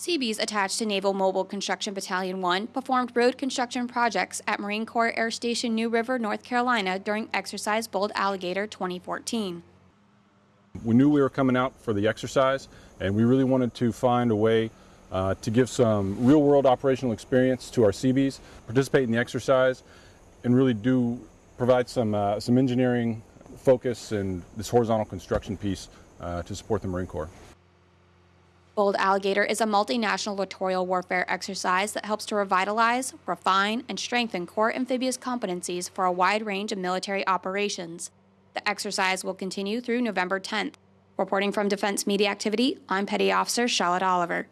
Seabees attached to Naval Mobile Construction Battalion 1 performed road construction projects at Marine Corps Air Station New River, North Carolina during Exercise Bold Alligator 2014. We knew we were coming out for the exercise, and we really wanted to find a way uh, to give some real-world operational experience to our Seabees, participate in the exercise, and really do provide some, uh, some engineering focus and this horizontal construction piece uh, to support the Marine Corps. Bold Alligator is a multinational littoral warfare exercise that helps to revitalize, refine, and strengthen core amphibious competencies for a wide range of military operations. The exercise will continue through November 10th. Reporting from Defense Media Activity, I'm Petty Officer Charlotte Oliver.